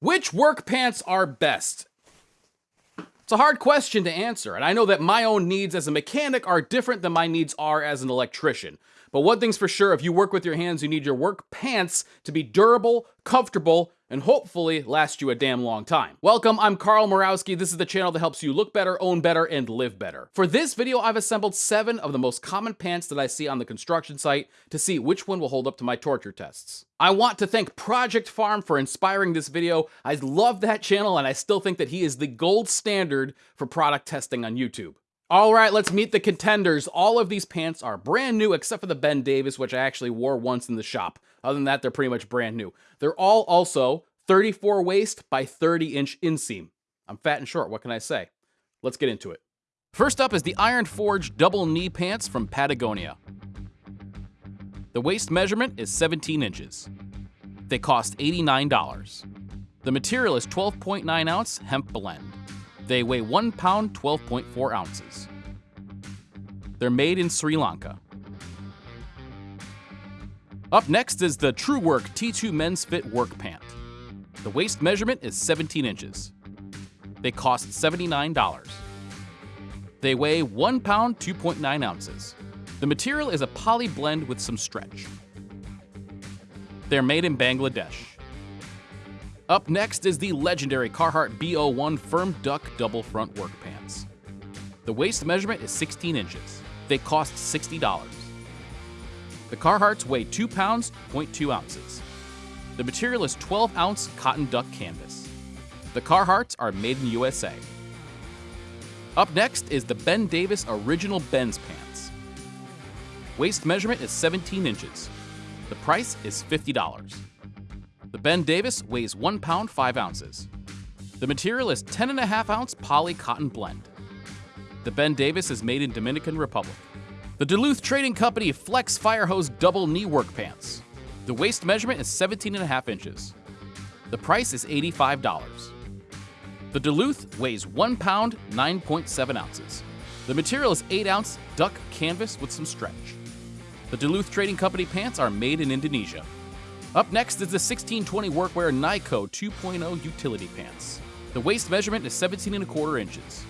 Which work pants are best? It's a hard question to answer, and I know that my own needs as a mechanic are different than my needs are as an electrician. But one thing's for sure if you work with your hands, you need your work pants to be durable, comfortable, and hopefully last you a damn long time. Welcome, I'm Carl Murawski. This is the channel that helps you look better, own better, and live better. For this video, I've assembled seven of the most common pants that I see on the construction site to see which one will hold up to my torture tests. I want to thank Project Farm for inspiring this video. I love that channel and I still think that he is the gold standard for product testing on YouTube. All right, let's meet the contenders. All of these pants are brand new except for the Ben Davis, which I actually wore once in the shop. Other than that, they're pretty much brand new. They're all also 34 waist by 30 inch inseam. I'm fat and short, what can I say? Let's get into it. First up is the Iron Forge double knee pants from Patagonia. The waist measurement is 17 inches. They cost $89. The material is 12.9 ounce hemp blend. They weigh 1 pound 12.4 ounces. They're made in Sri Lanka. Up next is the Truewerk T2 Men's Fit Work Pant. The waist measurement is 17 inches. They cost $79. They weigh 1 pound 2.9 ounces. The material is a poly blend with some stretch. They're made in Bangladesh. Up next is the legendary Carhartt B01 Firm Duck Double Front Work Pants. The waist measurement is 16 inches. They cost $60. The Carhartts weigh 2 pounds, 0.2 ounces. The material is 12 ounce cotton duck canvas. The Carhartts are made in USA. Up next is the Ben Davis Original Ben's Pants. Waist measurement is 17 inches. The price is $50. The Ben Davis weighs 1 pound 5 ounces. The material is 10.5 ounce poly cotton blend. The Ben Davis is made in Dominican Republic. The Duluth Trading Company Flex Firehose Double Knee Work Pants. The waist measurement is 17.5 inches. The price is $85. The Duluth weighs 1 pound 9.7 ounces. The material is 8 ounce duck canvas with some stretch. The Duluth Trading Company pants are made in Indonesia. Up next is the 1620 Workwear Nyco 2.0 utility pants. The waist measurement is 17 and a quarter inches.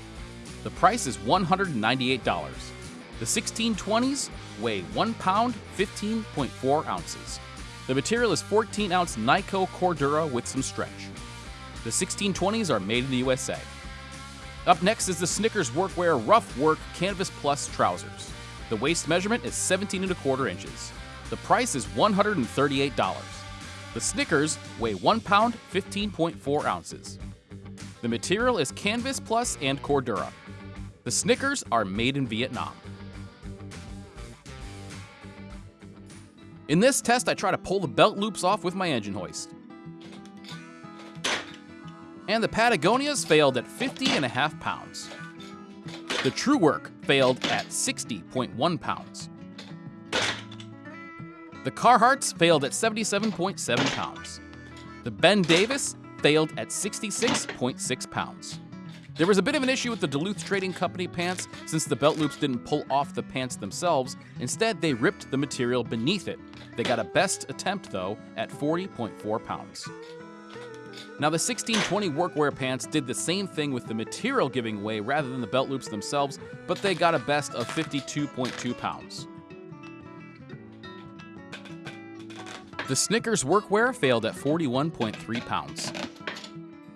The price is $198. The 1620s weigh 1 pound 15.4 ounces. The material is 14 ounce Nyco Cordura with some stretch. The 1620s are made in the USA. Up next is the Snickers Workwear Rough Work Canvas Plus trousers. The waist measurement is 17 and a quarter inches. The price is $138. The Snickers weigh 1 pound 15.4 ounces. The material is Canvas Plus and Cordura. The Snickers are made in Vietnam. In this test, I try to pull the belt loops off with my engine hoist. And the Patagonias failed at 50 and a half pounds. The Truewerk failed at 60.1 pounds. The Carhartts failed at 77.7 pounds. The Ben Davis failed at 66.6 pounds. There was a bit of an issue with the Duluth Trading Company pants since the belt loops didn't pull off the pants themselves. Instead, they ripped the material beneath it. They got a best attempt, though, at 40.4 pounds. Now, the 1620 workwear pants did the same thing with the material giving way rather than the belt loops themselves, but they got a best of 52.2 pounds. The Snickers workwear failed at 41.3 pounds.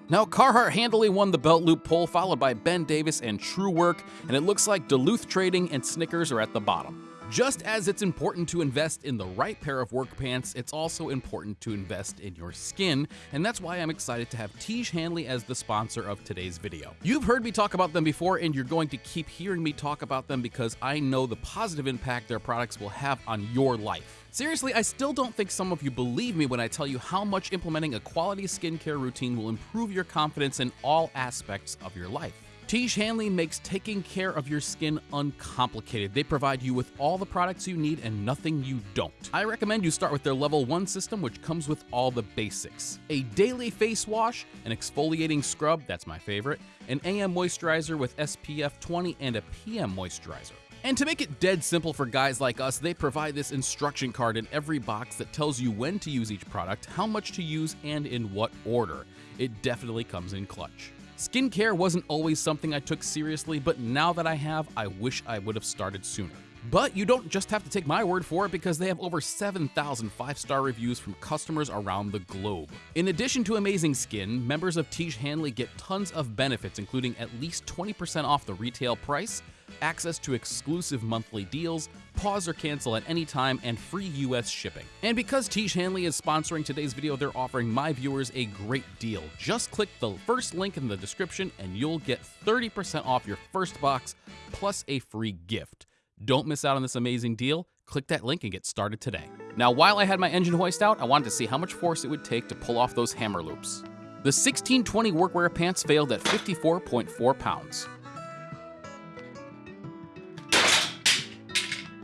Now, Carhartt handily won the belt loop pull, followed by Ben Davis and Truewerk, and it looks like Duluth Trading and Snickers are at the bottom. Just as it's important to invest in the right pair of work pants, it's also important to invest in your skin, and that's why I'm excited to have Tiege Hanley as the sponsor of today's video. You've heard me talk about them before, and you're going to keep hearing me talk about them because I know the positive impact their products will have on your life. Seriously, I still don't think some of you believe me when I tell you how much implementing a quality skincare routine will improve your confidence in all aspects of your life. Tiege Hanley makes taking care of your skin uncomplicated. They provide you with all the products you need and nothing you don't. I recommend you start with their level 1 system which comes with all the basics. A daily face wash, an exfoliating scrub, that's my favorite, an AM moisturizer with SPF 20 and a PM moisturizer. And to make it dead simple for guys like us, they provide this instruction card in every box that tells you when to use each product, how much to use, and in what order. It definitely comes in clutch. Skincare wasn't always something I took seriously, but now that I have, I wish I would have started sooner. But you don't just have to take my word for it because they have over 7,000 five star reviews from customers around the globe. In addition to amazing skin, members of Tiege Hanley get tons of benefits, including at least 20% off the retail price, access to exclusive monthly deals, pause or cancel at any time, and free US shipping. And because Tiege Hanley is sponsoring today's video, they're offering my viewers a great deal. Just click the first link in the description and you'll get 30% off your first box plus a free gift. Don't miss out on this amazing deal. Click that link and get started today. Now, while I had my engine hoist out, I wanted to see how much force it would take to pull off those hammer loops. The 1620 workwear pants failed at 54.4 pounds.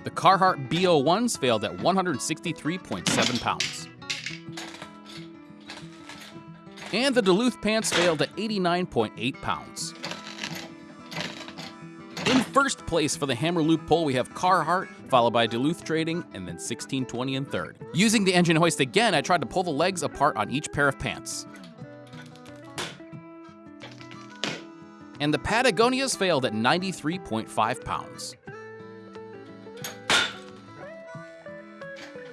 The Carhartt BO1s failed at 163.7 pounds. And the Duluth pants failed at 89.8 pounds. In first place for the hammer loop pull, we have Carhartt, followed by Duluth Trading, and then 1620 in third. Using the engine hoist again, I tried to pull the legs apart on each pair of pants. And the Patagonias failed at 93.5 pounds.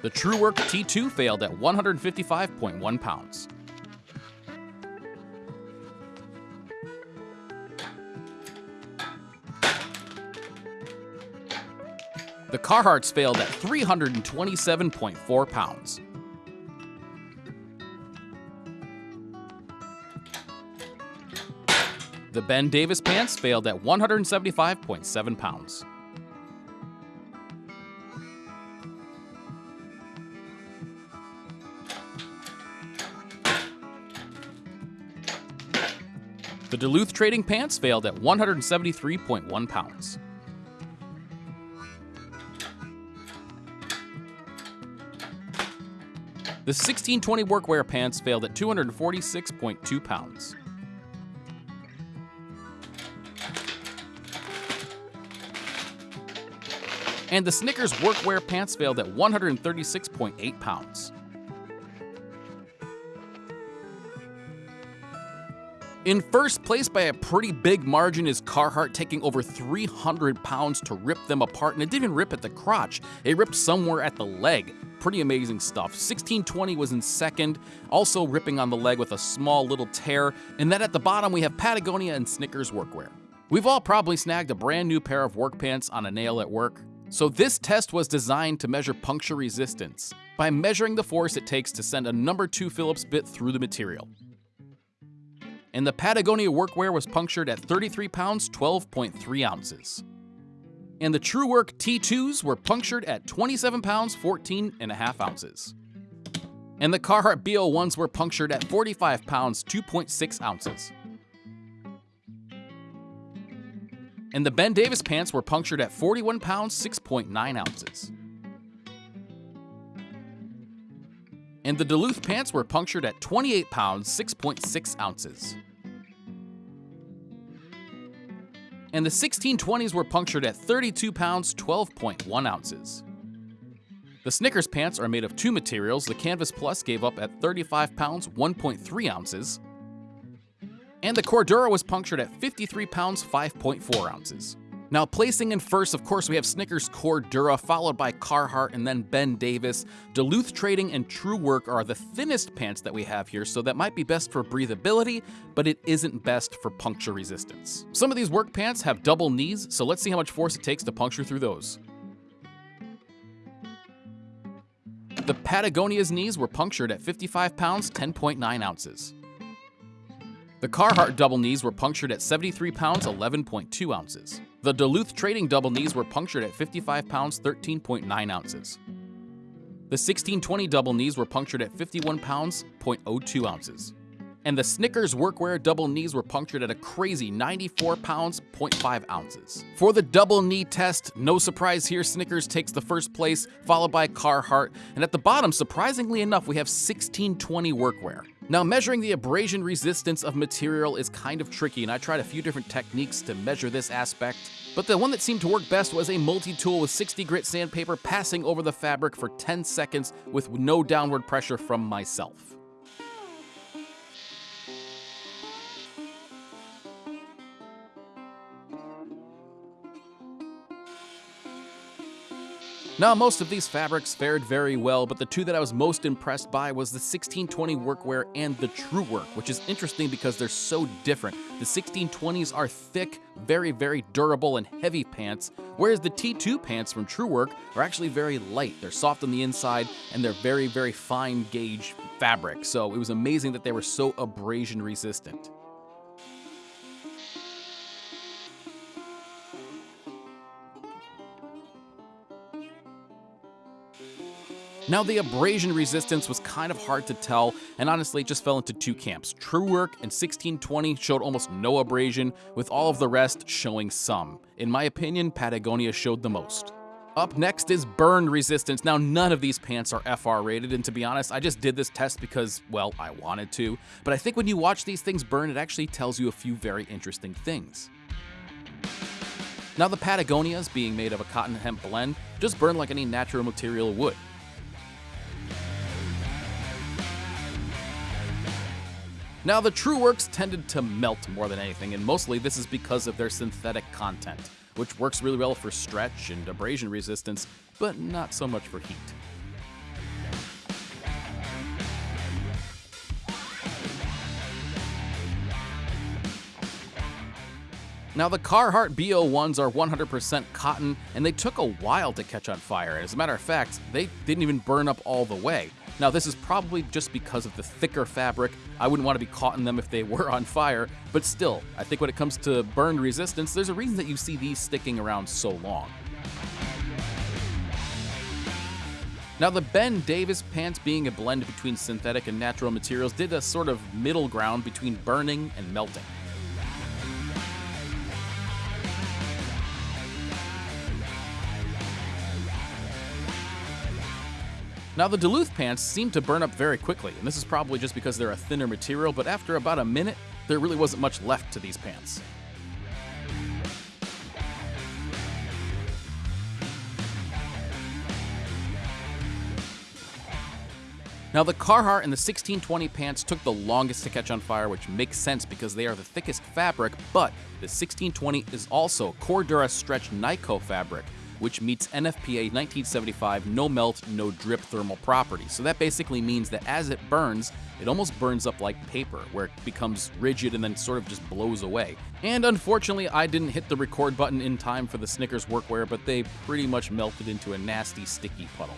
The Truewerk T2 failed at 155.1 pounds. The Carhartts failed at 327.4 pounds. The Ben Davis pants failed at 175.7 pounds. The Duluth Trading pants failed at 173.1 pounds. The 1620 workwear pants failed at 246.2 pounds. And the Snickers workwear pants failed at 136.8 pounds. In first place by a pretty big margin is Carhartt taking over 300 pounds to rip them apart, and it didn't rip at the crotch, it ripped somewhere at the leg. Pretty amazing stuff. 1620 was in second, also ripping on the leg with a small little tear, and then at the bottom we have Patagonia and Snickers workwear. We've all probably snagged a brand new pair of work pants on a nail at work. So this test was designed to measure puncture resistance by measuring the force it takes to send a number 2 Phillips bit through the material and the Patagonia workwear was punctured at 33 pounds 12.3 ounces. And the Truewerk T2s were punctured at 27 pounds 14 and a half ounces. And the Carhartt BO1s were punctured at 45 pounds 2.6 ounces. And the Ben Davis pants were punctured at 41 pounds 6.9 ounces. and the Duluth pants were punctured at 28 pounds 6.6 ounces. And the 1620s were punctured at 32 pounds 12.1 ounces. The Snickers pants are made of two materials. The Canvas Plus gave up at 35 pounds 1.3 ounces. And the Cordura was punctured at 53 pounds 5.4 ounces. Now, placing in first, of course, we have Snickers Cordura, followed by Carhartt and then Ben Davis. Duluth Trading and Truewerk are the thinnest pants that we have here, so that might be best for breathability, but it isn't best for puncture resistance. Some of these work pants have double knees, so let's see how much force it takes to puncture through those. The Patagonia's knees were punctured at 55 pounds, 10.9 ounces. The Carhartt double knees were punctured at 73 pounds, 11.2 ounces. The Duluth Trading double knees were punctured at 55 pounds 13.9 ounces. The 1620 double knees were punctured at 51 pounds 0.02 ounces. And the Snickers workwear double knees were punctured at a crazy 94 pounds 0.5 ounces. For the double knee test, no surprise here, Snickers takes the first place, followed by Carhartt, and at the bottom, surprisingly enough, we have 1620 workwear. Now, measuring the abrasion resistance of material is kind of tricky, and I tried a few different techniques to measure this aspect. But the one that seemed to work best was a multi-tool with 60 grit sandpaper passing over the fabric for 10 seconds with no downward pressure from myself. Now, most of these fabrics fared very well, but the two that I was most impressed by was the 1620 workwear and the Truewerk, which is interesting because they're so different. The 1620s are thick, very, very durable and heavy pants, whereas the T2 pants from Truewerk are actually very light. They're soft on the inside and they're very, very fine gauge fabric, so it was amazing that they were so abrasion resistant. Now, the abrasion resistance was kind of hard to tell, and honestly, it just fell into two camps. Truewerk and 1620 showed almost no abrasion, with all of the rest showing some. In my opinion, Patagonia showed the most. Up next is burn resistance. Now, none of these pants are FR rated, and to be honest, I just did this test because, well, I wanted to. But I think when you watch these things burn, it actually tells you a few very interesting things. Now, the Patagonias, being made of a cotton hemp blend, just burn like any natural material would. Now, the Truewerks tended to melt more than anything, and mostly this is because of their synthetic content, which works really well for stretch and abrasion resistance, but not so much for heat. Now, the Carhartt BO1s are 100% cotton, and they took a while to catch on fire. As a matter of fact, they didn't even burn up all the way. Now, this is probably just because of the thicker fabric. I wouldn't want to be caught in them if they were on fire, but still, I think when it comes to burn resistance, there's a reason that you see these sticking around so long. Now, the Ben Davis pants being a blend between synthetic and natural materials did a sort of middle ground between burning and melting. Now the Duluth pants seem to burn up very quickly, and this is probably just because they're a thinner material, but after about a minute, there really wasn't much left to these pants. Now the Carhartt and the 1620 pants took the longest to catch on fire, which makes sense because they are the thickest fabric, but the 1620 is also Cordura Stretch Nyco fabric, which meets NFPA 1975 no melt, no drip thermal properties. So that basically means that as it burns, it almost burns up like paper, where it becomes rigid and then sort of just blows away. And unfortunately, I didn't hit the record button in time for the Snickers workwear, but they pretty much melted into a nasty, sticky puddle.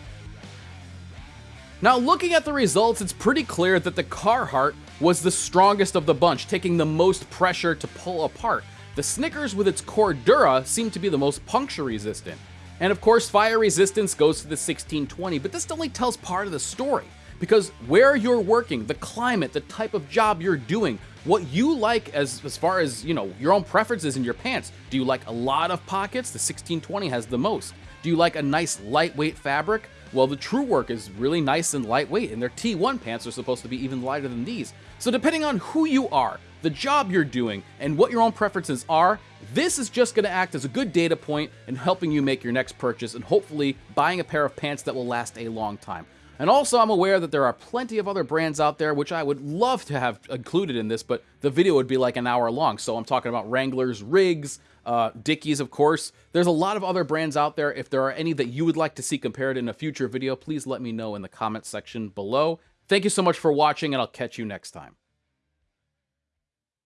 Now, looking at the results, it's pretty clear that the Carhartt was the strongest of the bunch, taking the most pressure to pull apart. The Snickers with its Cordura seemed to be the most puncture resistant. And of course, fire resistance goes to the 1620, but this only tells part of the story. Because where you're working, the climate, the type of job you're doing, what you like as, as far as, you know, your own preferences in your pants. Do you like a lot of pockets? The 1620 has the most. Do you like a nice lightweight fabric? Well, the Truewerk is really nice and lightweight, and their T1 pants are supposed to be even lighter than these. So depending on who you are, the job you're doing, and what your own preferences are, this is just going to act as a good data point in helping you make your next purchase and hopefully buying a pair of pants that will last a long time. And also, I'm aware that there are plenty of other brands out there which I would love to have included in this, but the video would be like an hour long. So I'm talking about Wranglers, Riggs, uh, Dickies, of course. There's a lot of other brands out there. If there are any that you would like to see compared in a future video, please let me know in the comment section below. Thank you so much for watching, and I'll catch you next time.